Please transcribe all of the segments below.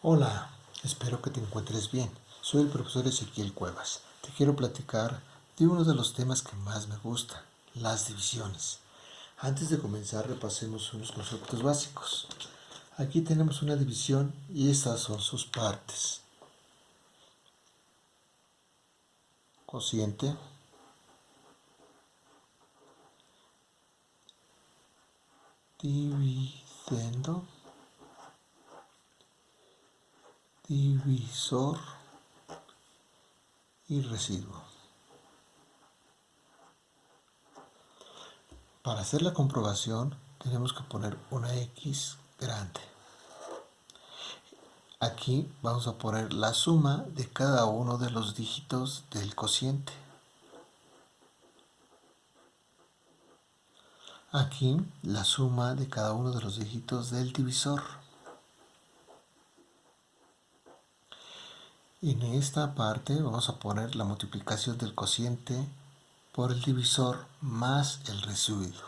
Hola, espero que te encuentres bien. Soy el profesor Ezequiel Cuevas. Te quiero platicar de uno de los temas que más me gusta, las divisiones. Antes de comenzar, repasemos unos conceptos básicos. Aquí tenemos una división y estas son sus partes. Cociente. Dividendo divisor y residuo. Para hacer la comprobación tenemos que poner una X grande. Aquí vamos a poner la suma de cada uno de los dígitos del cociente. Aquí la suma de cada uno de los dígitos del divisor. En esta parte vamos a poner la multiplicación del cociente por el divisor más el residuo.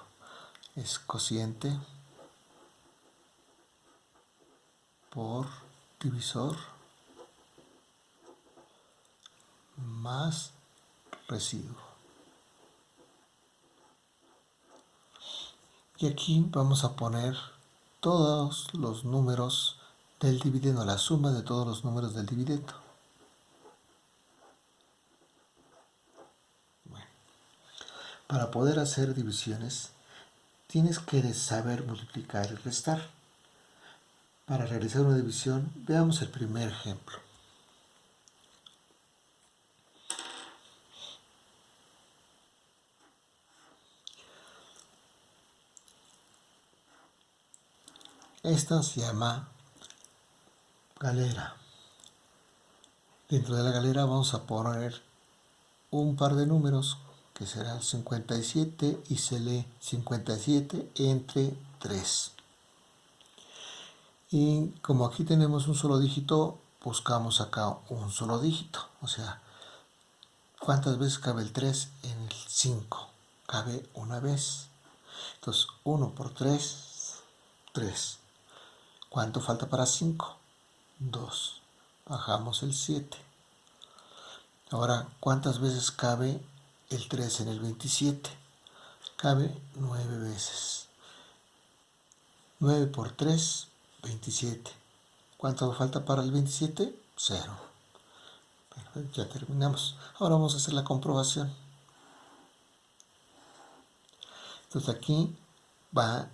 Es cociente por divisor más residuo. Y aquí vamos a poner todos los números del dividendo, la suma de todos los números del dividendo. Para poder hacer divisiones, tienes que saber multiplicar y restar. Para realizar una división, veamos el primer ejemplo. Esta se llama galera. Dentro de la galera vamos a poner un par de números que será 57 y se lee 57 entre 3. Y como aquí tenemos un solo dígito, buscamos acá un solo dígito. O sea, ¿cuántas veces cabe el 3 en el 5? Cabe una vez. Entonces, 1 por 3, 3. ¿Cuánto falta para 5? 2. Bajamos el 7. Ahora, ¿cuántas veces cabe el 3 en el 27. Cabe 9 veces. 9 por 3, 27. ¿Cuánto falta para el 27? 0. ya terminamos. Ahora vamos a hacer la comprobación. Entonces aquí va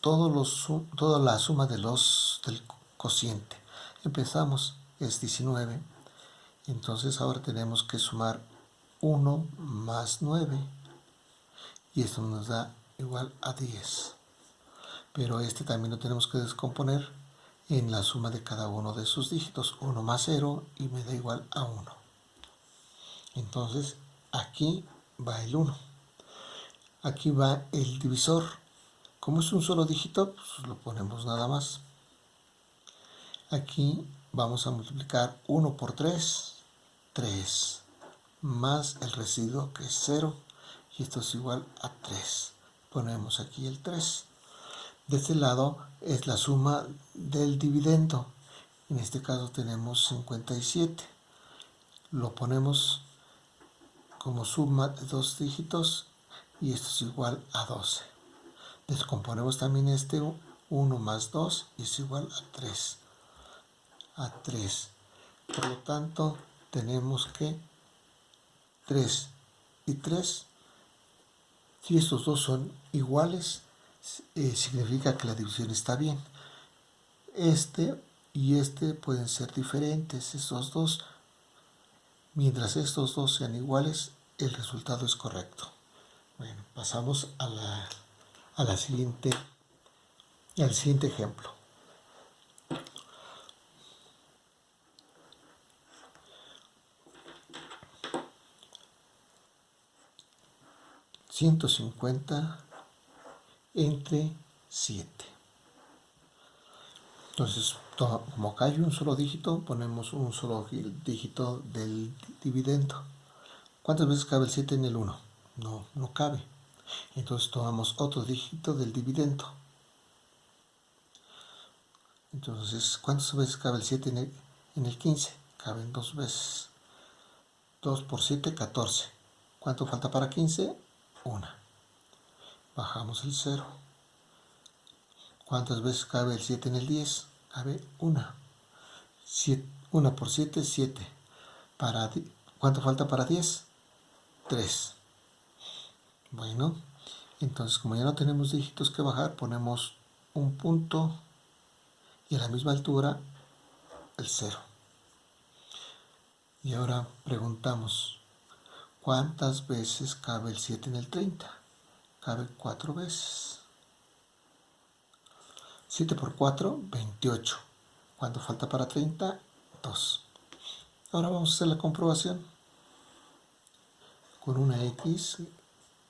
todo los, toda la suma de los, del cociente. Empezamos, es 19. Entonces ahora tenemos que sumar 1 más 9 y esto nos da igual a 10 pero este también lo tenemos que descomponer en la suma de cada uno de sus dígitos. 1 más 0 y me da igual a 1 entonces aquí va el 1 aquí va el divisor. Como es un solo dígito pues lo ponemos nada más. Aquí vamos a multiplicar 1 por 3 3 más el residuo que es 0 y esto es igual a 3. Ponemos aquí el 3. De este lado es la suma del dividendo. En este caso tenemos 57. Lo ponemos como suma de dos dígitos y esto es igual a 12. Descomponemos también este 1 más 2 y es igual a 3. A 3. Por lo tanto, tenemos que 3 y 3. Si estos dos son iguales, eh, significa que la división está bien. Este y este pueden ser diferentes, estos dos. Mientras estos dos sean iguales, el resultado es correcto. Bueno, pasamos a la, a la siguiente, al siguiente ejemplo. 150 entre 7. Entonces, como acá hay un solo dígito, ponemos un solo dígito del dividendo. ¿Cuántas veces cabe el 7 en el 1? No, no cabe. Entonces tomamos otro dígito del dividendo. Entonces, ¿cuántas veces cabe el 7 en el, en el 15? Caben dos veces. 2 por 7, 14. ¿Cuánto falta para 15? 1. Bajamos el 0. ¿Cuántas veces cabe el 7 en el 10? Cabe 1. 1 por 7, 7. Para, ¿Cuánto falta para 10? 3. Bueno, entonces como ya no tenemos dígitos que bajar, ponemos un punto y a la misma altura el 0. Y ahora preguntamos, ¿cuántas veces cabe el 7 en el 30? Cabe 4 veces. 7 por 4, 28. ¿Cuánto falta para 30? 2. Ahora vamos a hacer la comprobación con una X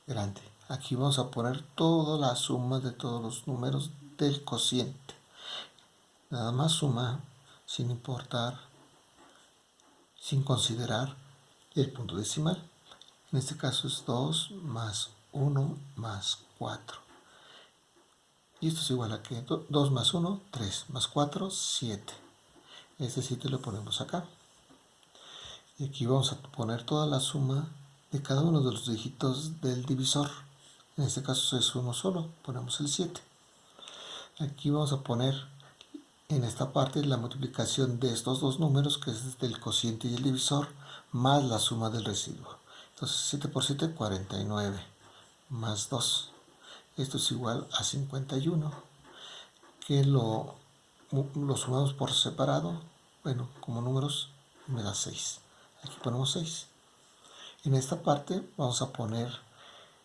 grande. Aquí vamos a poner toda la suma de todos los números del cociente. Nada más suma sin importar sin considerar el punto decimal. En este caso es 2 más 1 más 4. Y esto es igual a que 2 más 1, 3, más 4, 7. Este 7 lo ponemos acá. Y aquí vamos a poner toda la suma de cada uno de los dígitos del divisor. En este caso es uno solo, ponemos el 7. Aquí vamos a poner en esta parte la multiplicación de estos dos números, que es del cociente y el divisor, más la suma del residuo. Entonces 7 por 7, 49, más 2. Esto es igual a 51, que lo, lo sumamos por separado, bueno, como números, me da 6. Aquí ponemos 6. En esta parte vamos a poner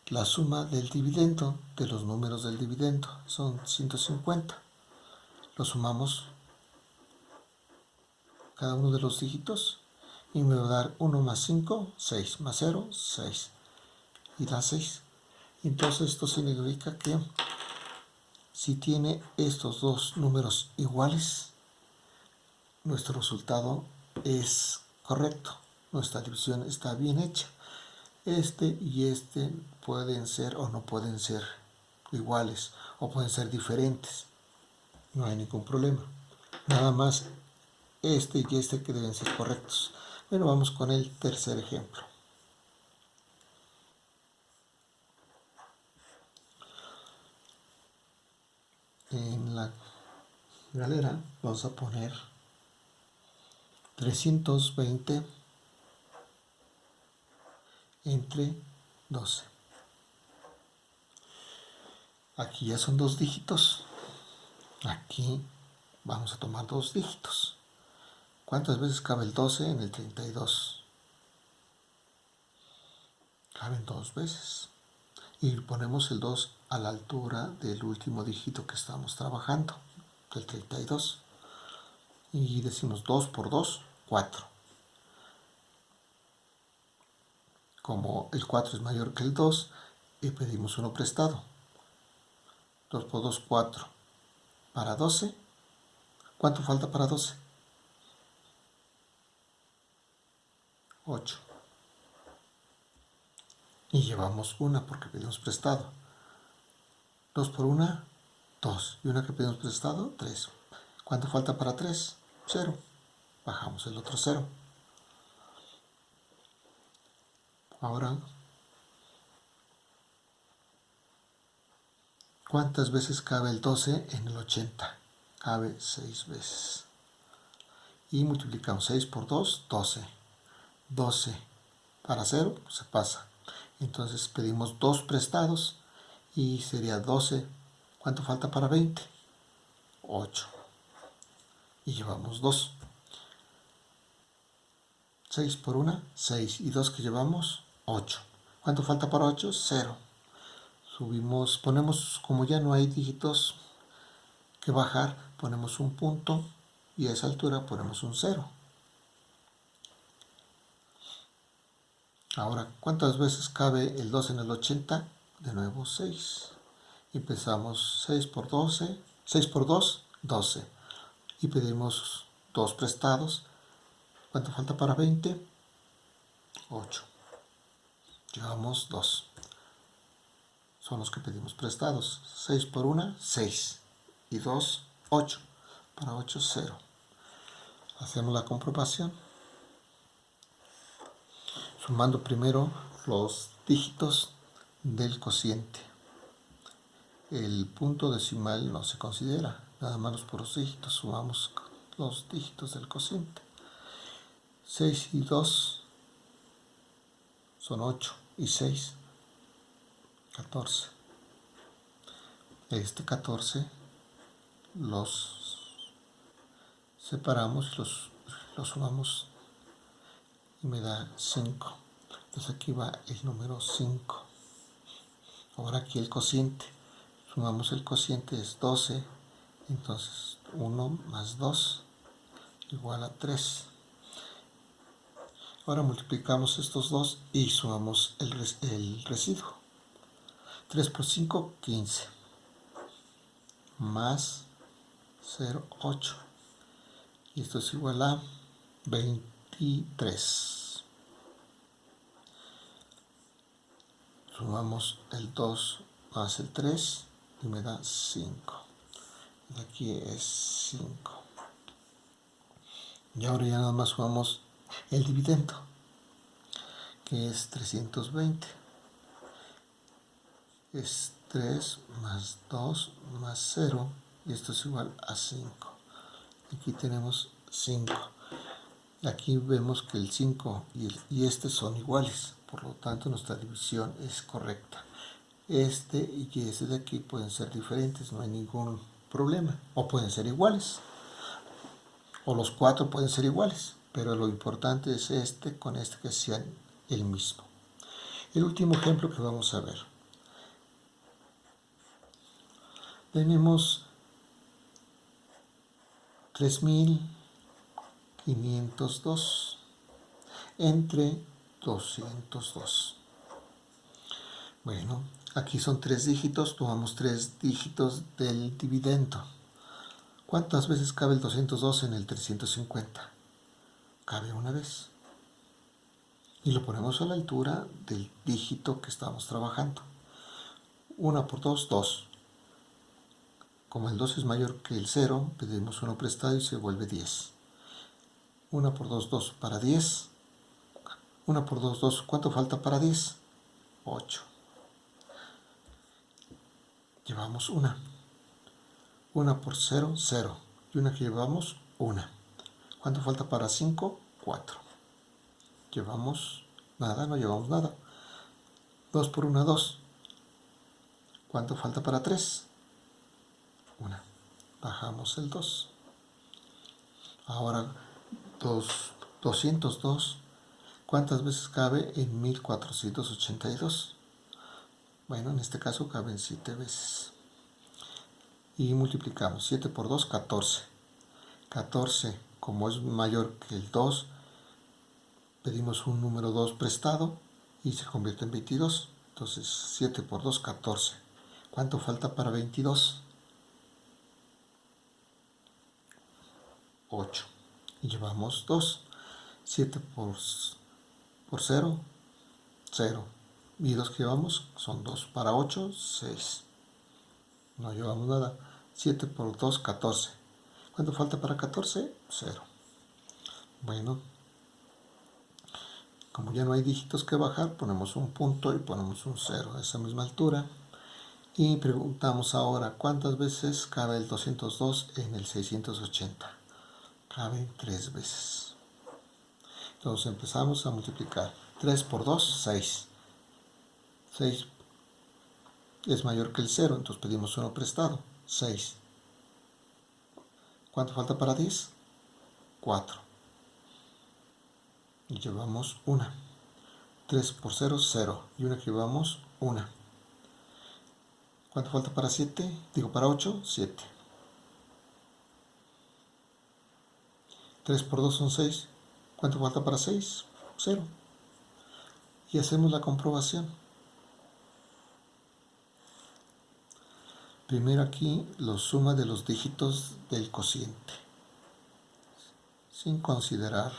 la suma del dividendo, de los números del dividendo, son 150 lo sumamos cada uno de los dígitos y me va a dar 1 más 5, 6, más 0, 6 y da 6. Entonces esto significa que si tiene estos dos números iguales, nuestro resultado es correcto, nuestra división está bien hecha. Este y este pueden ser o no pueden ser iguales o pueden ser diferentes no hay ningún problema. Nada más este y este que deben ser correctos. Bueno, vamos con el tercer ejemplo. En la galera vamos a poner 320 entre 12. Aquí ya son dos dígitos. Aquí vamos a tomar dos dígitos. ¿Cuántas veces cabe el 12 en el 32? Caben dos veces. Y ponemos el 2 a la altura del último dígito que estamos trabajando, del 32. Y decimos 2 por 2, 4. Como el 4 es mayor que el 2, y pedimos uno prestado. 2 por 2, 4 para 12. ¿Cuánto falta para 12? 8. Y llevamos una porque pedimos prestado. 2 por una, 2. Y una que pedimos prestado, 3. ¿Cuánto falta para 3? 0. Bajamos el otro 0. Ahora ¿Cuántas veces cabe el 12 en el 80? Cabe 6 veces. Y multiplicamos 6 por 2, 12. 12 para 0 se pasa. Entonces pedimos 2 prestados y sería 12. ¿Cuánto falta para 20? 8. Y llevamos 2. 6 por 1, 6. Y 2 que llevamos, 8. ¿Cuánto falta para 8? 0 subimos, ponemos, como ya no hay dígitos que bajar, ponemos un punto y a esa altura ponemos un 0. Ahora, ¿cuántas veces cabe el 2 en el 80? De nuevo 6. Empezamos 6 por 12, 6 por 2, 12. Y pedimos 2 prestados. ¿Cuánto falta para 20? 8. Llevamos 2 son los que pedimos prestados. 6 por 1, 6. Y 2, 8. para 8, 0. Hacemos la comprobación. Sumando primero los dígitos del cociente. El punto decimal no se considera, nada más los puros dígitos. Sumamos los dígitos del cociente. 6 y 2 son 8 y 6, 14. Este 14 los separamos y los, los sumamos me da 5. Entonces aquí va el número 5. Ahora aquí el cociente. Sumamos el cociente es 12. Entonces 1 más 2 igual a 3. Ahora multiplicamos estos dos y sumamos el, el residuo. 3 por 5, 15. Más 0, 8. Y esto es igual a 23. Sumamos el 2 más el 3 y me da 5. Y aquí es 5. Y ahora ya nada más sumamos el dividendo, que es 320. Es 3 más 2 más 0, y esto es igual a 5. Aquí tenemos 5. Aquí vemos que el 5 y, este son iguales, por lo tanto nuestra división es correcta. Este y este de aquí pueden ser diferentes, no hay ningún problema, o pueden ser iguales, o los cuatro pueden ser iguales pero lo importante es este con este que sean el mismo. El último ejemplo que vamos a ver. Tenemos 3502 entre 202. Bueno, aquí son tres dígitos, tomamos tres dígitos del dividendo. ¿Cuántas veces cabe el 202 en el 350? cabe una vez. Y lo ponemos a la altura del dígito que estamos trabajando. 1 por 2, 2. Como el 2 es mayor que el 0, pedimos 1 prestado y se vuelve 10. 1 por 2, 2 para 10. 1 por 2, 2. ¿Cuánto falta para 10? 8. Llevamos 1. 1 por 0, 0. Y una que llevamos, 1. ¿Cuánto falta para 5? 4. Llevamos nada, no llevamos nada. 2 por 1, 2. ¿Cuánto falta para 3? 1. Bajamos el 2. Ahora 2, 202. ¿Cuántas veces cabe en 1482? Bueno, en este caso caben 7 veces. Y multiplicamos 7 por 2, 14. 14 como es mayor que el 2, pedimos un número 2 prestado y se convierte en 22. Entonces 7 por 2, 14. ¿Cuánto falta para 22? 8. Y llevamos 2. 7 por, por 0, 0. Y 2 que llevamos son 2 para 8, 6. No llevamos nada. 7 por 2, 14. ¿Cuánto falta para 14? 0. Bueno, como ya no hay dígitos que bajar, ponemos un punto y ponemos un 0 a esa misma altura. Y preguntamos ahora, ¿cuántas veces cabe el 202 en el 680? Cabe 3 veces. Entonces empezamos a multiplicar. 3 por 2, 6. 6 es mayor que el 0, entonces pedimos uno prestado. 6. ¿Cuánto falta para 10? 4. Y llevamos 1. 3 por 0, 0. Y una que llevamos 1. ¿Cuánto falta para 7? Digo, para 8, 7. 3 por 2 son 6. ¿Cuánto falta para 6? 0. Y hacemos la comprobación. Primero aquí lo suma de los dígitos del cociente, sin considerar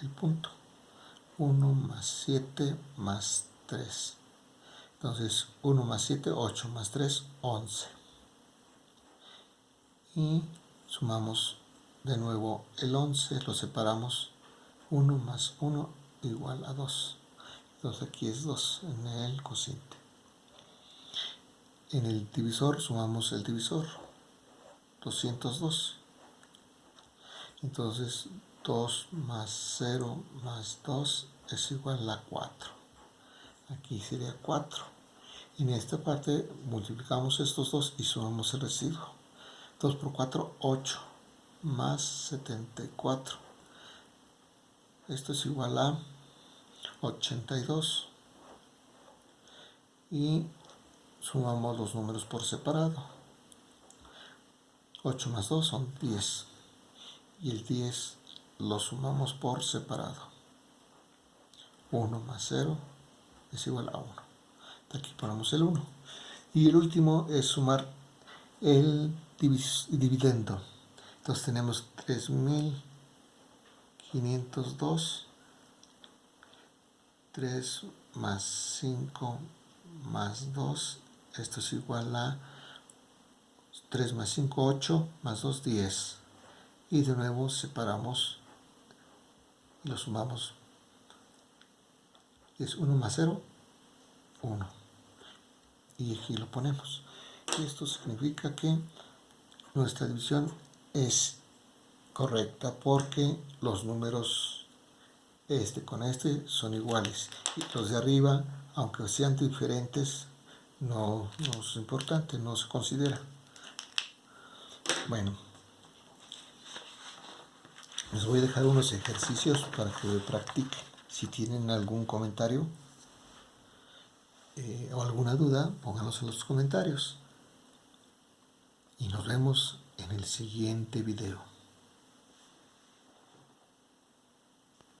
el punto. 1 más 7 más 3. Entonces 1 más 7, 8 más 3, 11. Y Sumamos de nuevo el 11, lo separamos 1 más 1 igual a 2. Entonces aquí es 2 en el cociente. En el divisor sumamos el divisor, 202. Entonces 2 más 0 más 2 es igual a 4. Aquí sería 4. Y en esta parte multiplicamos estos dos y sumamos el residuo. 2 por 4, 8, más 74. Esto es igual a 82. Y sumamos los números por separado. 8 más 2 son 10. Y el 10 lo sumamos por separado. 1 más 0 es igual a 1. Aquí ponemos el 1. Y el último es sumar el dividendo. Entonces tenemos 3502. 3 más 5 más 2 esto es igual a 3 más 5, 8, más 2, 10. Y de nuevo separamos y lo sumamos. Es 1 más 0, 1. Y aquí lo ponemos. Esto significa que nuestra división es correcta porque los números este con este son iguales. Y los de arriba, aunque sean diferentes, no, es importante, no se considera. Bueno, les voy a dejar unos ejercicios para que practiquen. Si tienen algún comentario eh, o alguna duda, pónganlos en los comentarios. Y nos vemos en el siguiente video.